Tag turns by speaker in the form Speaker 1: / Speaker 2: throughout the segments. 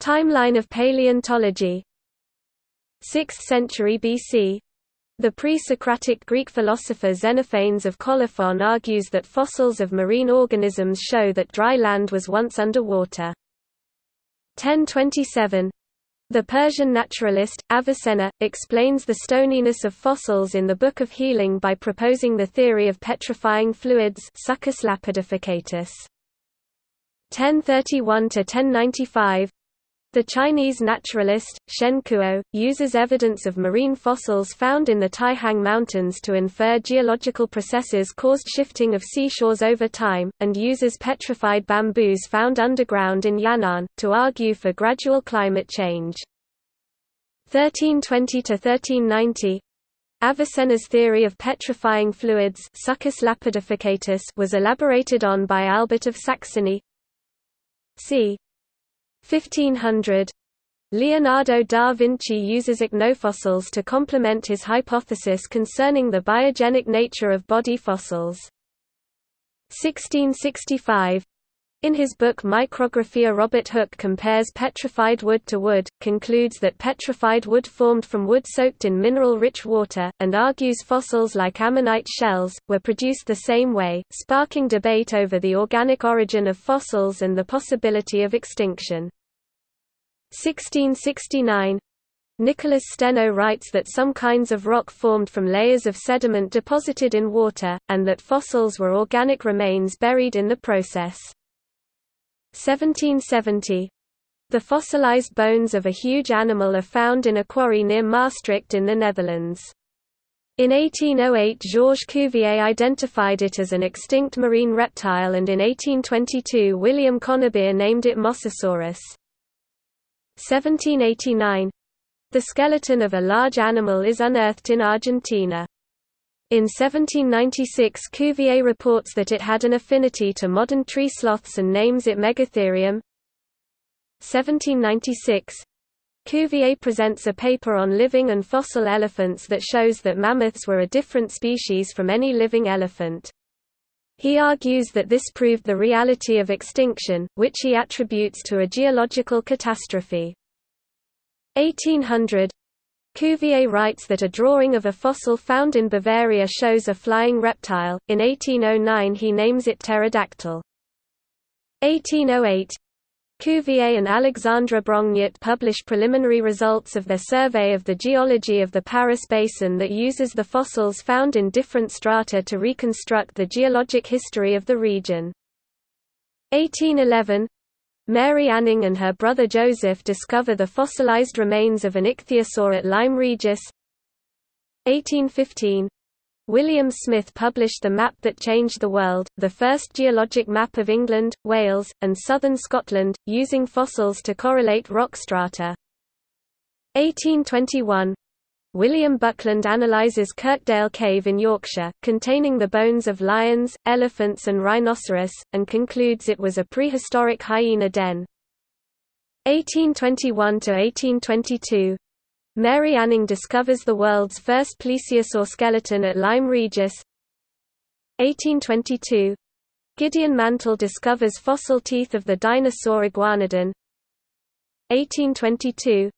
Speaker 1: Timeline of paleontology 6th century BC the pre-Socratic Greek philosopher Xenophanes of Colophon argues that fossils of marine organisms show that dry land was once under water. 1027 the Persian naturalist, Avicenna, explains the stoniness of fossils in the Book of Healing by proposing the theory of petrifying fluids Succus lapidificatus. 1031–1095 the Chinese naturalist, Shen Kuo, uses evidence of marine fossils found in the Taihang Mountains to infer geological processes caused shifting of seashores over time, and uses petrified bamboos found underground in Yan'an, to argue for gradual climate change. 1320–1390 Avicenna's theory of petrifying fluids was elaborated on by Albert of Saxony. c. 1500 Leonardo da Vinci uses ichnofossils to complement his hypothesis concerning the biogenic nature of body fossils. 1665 in his book Micrographia Robert Hooke compares petrified wood to wood, concludes that petrified wood formed from wood soaked in mineral-rich water, and argues fossils like ammonite shells, were produced the same way, sparking debate over the organic origin of fossils and the possibility of extinction. 1669 Nicholas Steno writes that some kinds of rock formed from layers of sediment deposited in water, and that fossils were organic remains buried in the process. 1770 The fossilized bones of a huge animal are found in a quarry near Maastricht in the Netherlands. In 1808 Georges Cuvier identified it as an extinct marine reptile and in 1822 William Conybeare named it Mosasaurus. 1789 The skeleton of a large animal is unearthed in Argentina. In 1796 Cuvier reports that it had an affinity to modern tree sloths and names it Megatherium. 1796 Cuvier presents a paper on living and fossil elephants that shows that mammoths were a different species from any living elephant. He argues that this proved the reality of extinction, which he attributes to a geological catastrophe. 1800 Cuvier writes that a drawing of a fossil found in Bavaria shows a flying reptile. In 1809 he names it pterodactyl. 1808 Cuvier and Alexandre Brongniart publish preliminary results of their survey of the geology of the Paris Basin that uses the fossils found in different strata to reconstruct the geologic history of the region. 1811 Mary Anning and her brother Joseph discover the fossilized remains of an ichthyosaur at Lyme Regis. 1815 William Smith published The Map That Changed the World, the first geologic map of England, Wales, and southern Scotland, using fossils to correlate rock strata. 1821 William Buckland analyzes Kirkdale Cave in Yorkshire, containing the bones of lions, elephants and rhinoceros, and concludes it was a prehistoric hyena den. 1821–1822 Mary Anning discovers the world's first plesiosaur skeleton at Lyme Regis. 1822 Gideon Mantell discovers fossil teeth of the dinosaur Iguanodon. 1822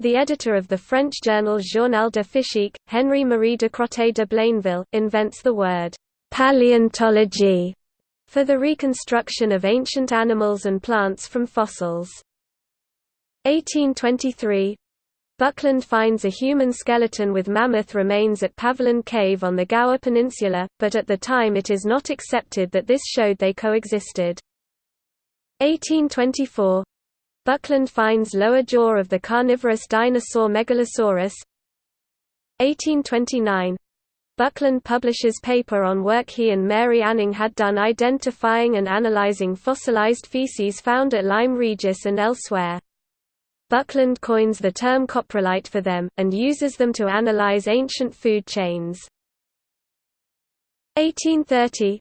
Speaker 1: the editor of the French journal Journal de Physique, Henri-Marie Ducrotay de Blainville, invents the word «paleontology» for the reconstruction of ancient animals and plants from fossils. 1823 Buckland finds a human skeleton with mammoth remains at Paviland Cave on the Gower Peninsula, but at the time it is not accepted that this showed they coexisted. 1824 Buckland finds lower jaw of the carnivorous dinosaur Megalosaurus. 1829 Buckland publishes paper on work he and Mary Anning had done identifying and analyzing fossilized feces found at Lyme Regis and elsewhere. Buckland coins the term coprolite for them, and uses them to analyze ancient food chains. 1830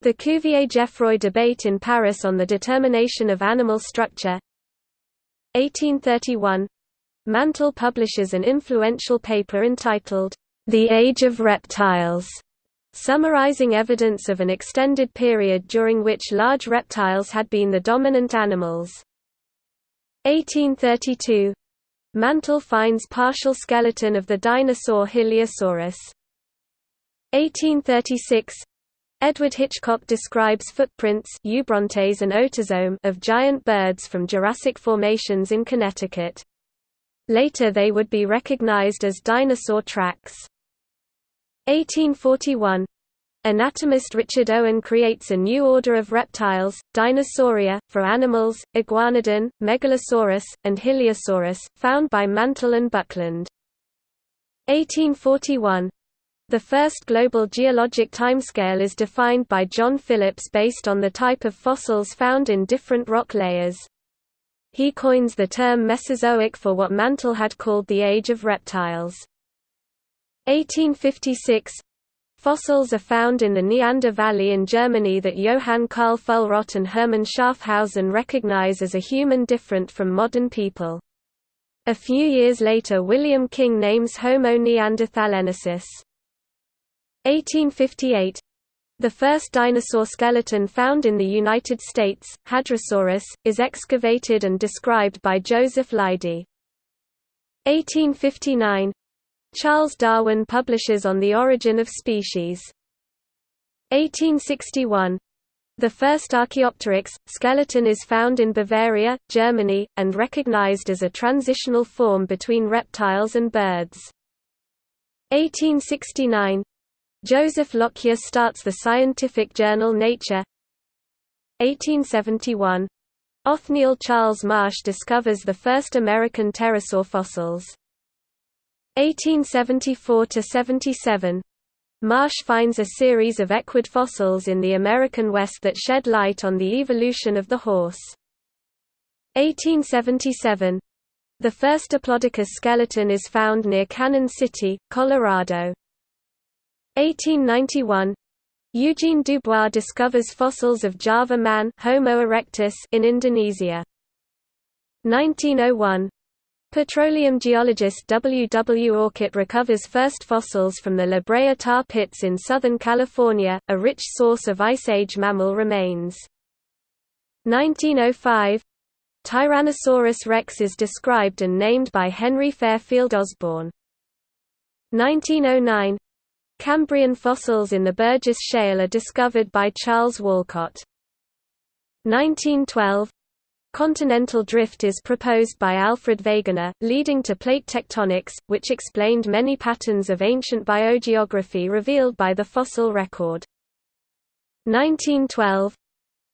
Speaker 1: The Cuvier-Geoffroy debate in Paris on the determination of animal structure 1831 Mantell publishes an influential paper entitled, The Age of Reptiles, summarizing evidence of an extended period during which large reptiles had been the dominant animals. 1832 Mantell finds partial skeleton of the dinosaur Hylaeosaurus. 1836 Edward Hitchcock describes footprints eubrontes and Otozoum of giant birds from Jurassic formations in Connecticut. Later they would be recognized as dinosaur tracks. 1841 Anatomist Richard Owen creates a new order of reptiles, Dinosauria, for animals, Iguanodon, Megalosaurus, and Hylaeosaurus, found by Mantell and Buckland. 1841 The first global geologic timescale is defined by John Phillips based on the type of fossils found in different rock layers. He coins the term Mesozoic for what Mantell had called the Age of Reptiles. 1856 Fossils are found in the Neander Valley in Germany that Johann Karl Fuhlrott and Hermann Schaafhausen recognize as a human different from modern people. A few years later William King names Homo neanderthalensis. 1858 the first dinosaur skeleton found in the United States, Hadrosaurus, is excavated and described by Joseph Leidy. 1859 Charles Darwin publishes On the Origin of Species. 1861 the first Archaeopteryx, skeleton is found in Bavaria, Germany, and recognized as a transitional form between reptiles and birds. 1869 Joseph Lockyer starts the scientific journal Nature 1871 Othniel Charles Marsh discovers the first American pterosaur fossils. 1874–77 Marsh finds a series of equid fossils in the American West that shed light on the evolution of the horse. 1877 The first Diplodocus skeleton is found near Cannon City, Colorado. 1891 Eugene Dubois discovers fossils of Java man Homo erectus in Indonesia. 1901 Petroleum geologist W. W. Orcutt recovers first fossils from the La Brea tar pits in Southern California, a rich source of Ice Age mammal remains. 1905 Tyrannosaurus rex is described and named by Henry Fairfield Osborn. 1909 Cambrian fossils in the Burgess Shale are discovered by Charles Walcott. 1912 Continental drift is proposed by Alfred Wegener, leading to plate tectonics, which explained many patterns of ancient biogeography revealed by the fossil record. 1912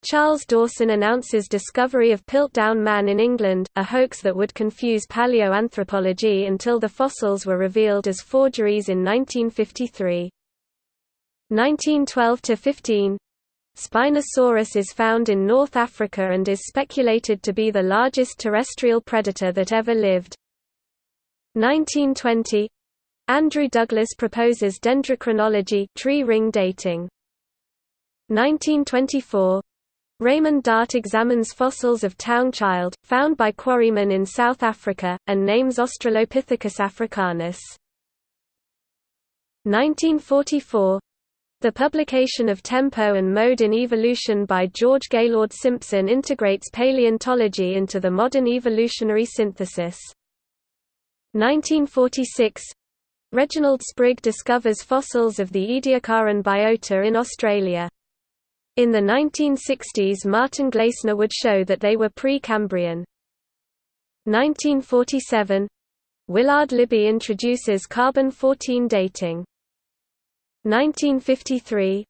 Speaker 1: Charles Dawson announces discovery of Piltdown Man in England, a hoax that would confuse paleoanthropology until the fossils were revealed as forgeries in 1953. 1912–15 Spinosaurus is found in North Africa and is speculated to be the largest terrestrial predator that ever lived. 1920 Andrew Douglass proposes dendrochronology tree ring dating. 1924 Raymond Dart examines fossils of Taung Child, found by quarrymen in South Africa, and names Australopithecus africanus. 1944 the publication of Tempo and Mode in Evolution by George Gaylord Simpson integrates paleontology into the modern evolutionary synthesis. 1946 Reginald Sprigg discovers fossils of the Ediacaran biota in Australia. In the 1960s Martin Glaessner would show that they were pre-Cambrian. 1947 Willard Libby introduces carbon-14 dating. 1953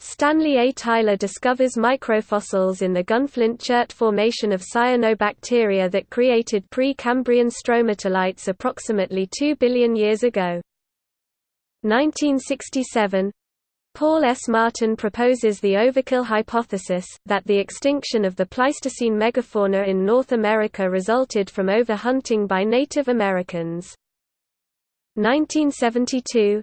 Speaker 1: Stanley A. Tyler discovers microfossils in the Gunflint Chert Formation of cyanobacteria that created pre-Cambrian stromatolites approximately 2 billion years ago. 1967 Paul S. Martin proposes the overkill hypothesis, that the extinction of the Pleistocene megafauna in North America resulted from overhunting by Native Americans. 1972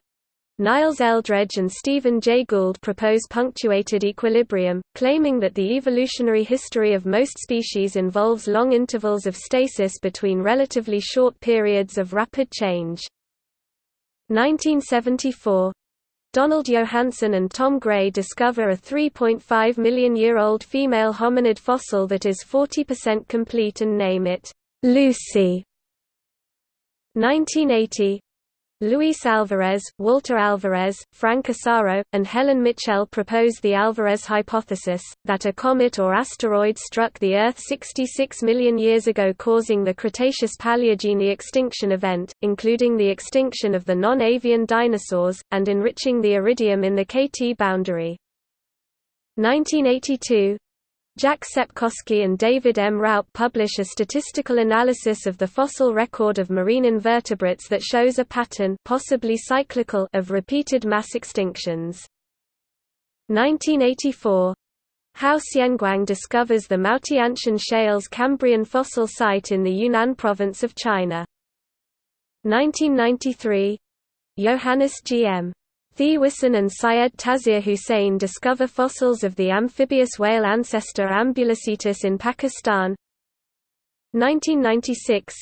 Speaker 1: Niles Eldredge and Stephen Jay Gould propose punctuated equilibrium, claiming that the evolutionary history of most species involves long intervals of stasis between relatively short periods of rapid change. 1974 Donald Johanson and Tom Gray discover a 3.5 million year old female hominid fossil that is 40% complete and name it Lucy. 1980 Luis Alvarez, Walter Alvarez, Frank Asaro, and Helen Mitchell proposed the Alvarez hypothesis, that a comet or asteroid struck the Earth 66 million years ago causing the Cretaceous-Paleogene extinction event, including the extinction of the non-avian dinosaurs, and enriching the iridium in the KT boundary. 1982 Jack Sepkoski and David M. Raup publish a statistical analysis of the fossil record of marine invertebrates that shows a pattern possibly cyclical of repeated mass extinctions. 1984 Hou Xianguang discovers the Maotianshan Shales Cambrian fossil site in the Yunnan province of China. 1993 Johannes G.M. Thewissen and Syed Taseer Hussain discover fossils of the amphibious whale ancestor Ambulocetus in Pakistan. 1996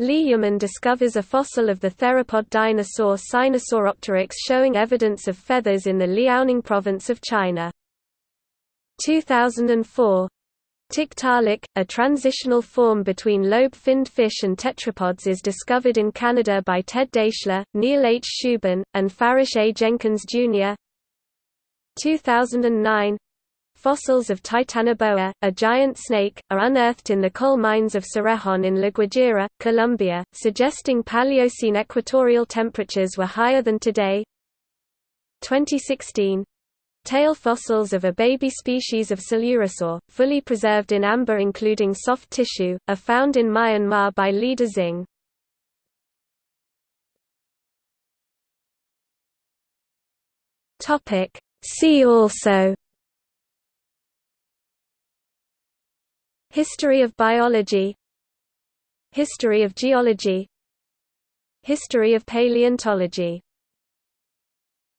Speaker 1: Li Yumin discovers a fossil of the theropod dinosaur Sinosauropteryx showing evidence of feathers in the Liaoning province of China. 2004 Tiktaalik, a transitional form between lobe-finned fish and tetrapods is discovered in Canada by Ted Daeschler, Neil H. Shubin, and Farish A. Jenkins, Jr. 2009 Fossils of Titanoboa, a giant snake, are unearthed in the coal mines of Cerrejón in La Guajira, Colombia, suggesting Paleocene equatorial temperatures were higher than today. 2016 Tail fossils of a baby species of Coelurosaur, fully preserved in amber including soft tissue, are found in Myanmar by Lida Xing. See also History of biology History of geology History of paleontology